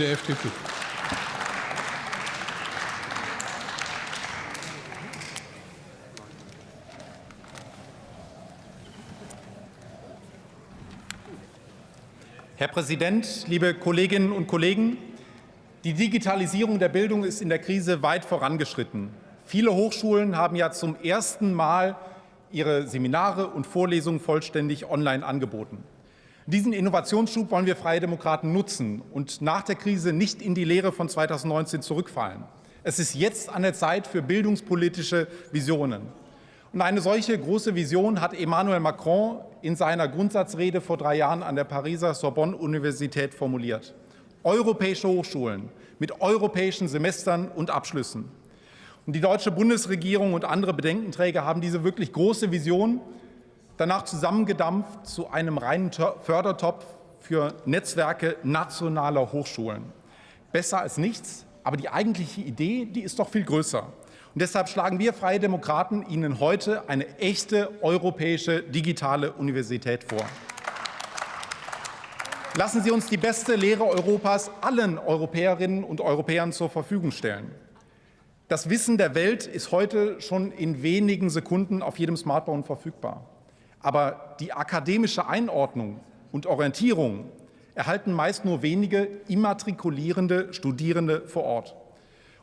der FDP. Herr Präsident, liebe Kolleginnen und Kollegen! Die Digitalisierung der Bildung ist in der Krise weit vorangeschritten. Viele Hochschulen haben ja zum ersten Mal ihre Seminare und Vorlesungen vollständig online angeboten. Diesen Innovationsschub wollen wir Freie Demokraten nutzen und nach der Krise nicht in die Lehre von 2019 zurückfallen. Es ist jetzt an der Zeit für bildungspolitische Visionen. Und eine solche große Vision hat Emmanuel Macron in seiner Grundsatzrede vor drei Jahren an der Pariser Sorbonne-Universität formuliert. Europäische Hochschulen mit europäischen Semestern und Abschlüssen. Und die deutsche Bundesregierung und andere Bedenkenträger haben diese wirklich große Vision danach zusammengedampft zu einem reinen Fördertopf für Netzwerke nationaler Hochschulen. Besser als nichts, aber die eigentliche Idee, die ist doch viel größer. Und deshalb schlagen wir Freie Demokraten Ihnen heute eine echte europäische digitale Universität vor. Lassen Sie uns die beste Lehre Europas allen Europäerinnen und Europäern zur Verfügung stellen. Das Wissen der Welt ist heute schon in wenigen Sekunden auf jedem Smartphone verfügbar. Aber die akademische Einordnung und Orientierung erhalten meist nur wenige immatrikulierende Studierende vor Ort.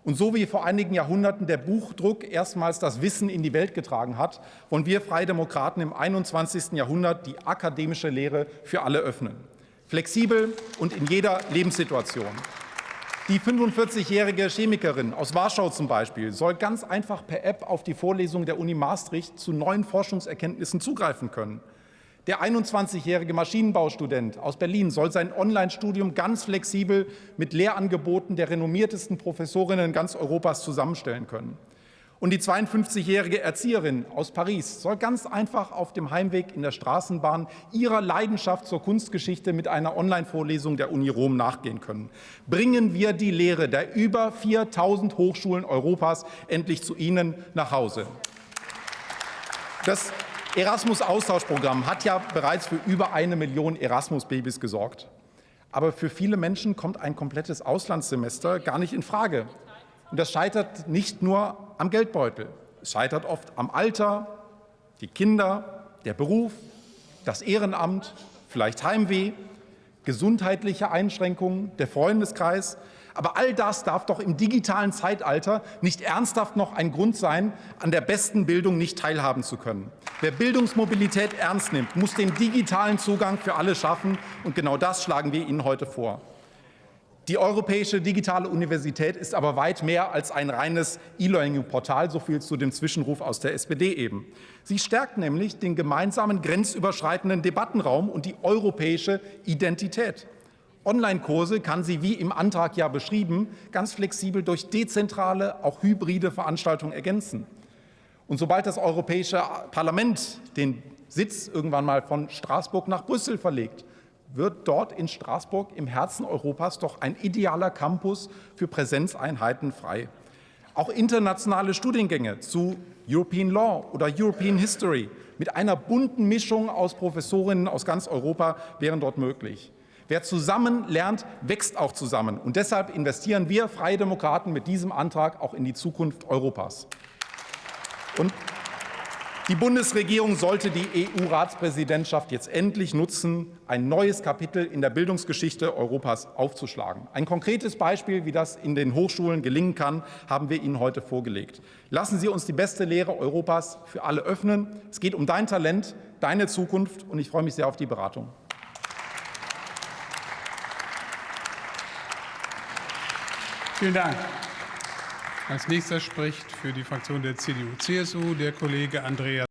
Und so wie vor einigen Jahrhunderten der Buchdruck erstmals das Wissen in die Welt getragen hat, wollen wir Freie Demokraten im 21. Jahrhundert die akademische Lehre für alle öffnen. Flexibel und in jeder Lebenssituation. Die 45-jährige Chemikerin aus Warschau zum Beispiel soll ganz einfach per App auf die Vorlesung der Uni Maastricht zu neuen Forschungserkenntnissen zugreifen können. Der 21-jährige Maschinenbaustudent aus Berlin soll sein Online-Studium ganz flexibel mit Lehrangeboten der renommiertesten Professorinnen ganz Europas zusammenstellen können. Und die 52-jährige Erzieherin aus Paris soll ganz einfach auf dem Heimweg in der Straßenbahn ihrer Leidenschaft zur Kunstgeschichte mit einer Online-Vorlesung der Uni Rom nachgehen können. Bringen wir die Lehre der über 4.000 Hochschulen Europas endlich zu Ihnen nach Hause. Das Erasmus-Austauschprogramm hat ja bereits für über eine Million Erasmus-Babys gesorgt. Aber für viele Menschen kommt ein komplettes Auslandssemester gar nicht in Frage. Und das scheitert nicht nur am Geldbeutel. Es scheitert oft am Alter, die Kinder, der Beruf, das Ehrenamt, vielleicht Heimweh, gesundheitliche Einschränkungen, der Freundeskreis. Aber all das darf doch im digitalen Zeitalter nicht ernsthaft noch ein Grund sein, an der besten Bildung nicht teilhaben zu können. Wer Bildungsmobilität ernst nimmt, muss den digitalen Zugang für alle schaffen. Und genau das schlagen wir Ihnen heute vor. Die Europäische Digitale Universität ist aber weit mehr als ein reines E-Learning-Portal, so viel zu dem Zwischenruf aus der SPD eben. Sie stärkt nämlich den gemeinsamen grenzüberschreitenden Debattenraum und die europäische Identität. Online-Kurse kann sie, wie im Antrag ja beschrieben, ganz flexibel durch dezentrale, auch hybride Veranstaltungen ergänzen. Und sobald das Europäische Parlament den Sitz irgendwann mal von Straßburg nach Brüssel verlegt, wird dort in Straßburg im Herzen Europas doch ein idealer Campus für Präsenzeinheiten frei. Auch internationale Studiengänge zu European Law oder European History mit einer bunten Mischung aus Professorinnen aus ganz Europa wären dort möglich. Wer zusammen lernt, wächst auch zusammen. Und deshalb investieren wir Freie Demokraten mit diesem Antrag auch in die Zukunft Europas. Und die Bundesregierung sollte die EU-Ratspräsidentschaft jetzt endlich nutzen, ein neues Kapitel in der Bildungsgeschichte Europas aufzuschlagen. Ein konkretes Beispiel, wie das in den Hochschulen gelingen kann, haben wir Ihnen heute vorgelegt. Lassen Sie uns die beste Lehre Europas für alle öffnen. Es geht um dein Talent, deine Zukunft, und ich freue mich sehr auf die Beratung. Vielen Dank. Als nächster spricht für die Fraktion der CDU-CSU der Kollege Andreas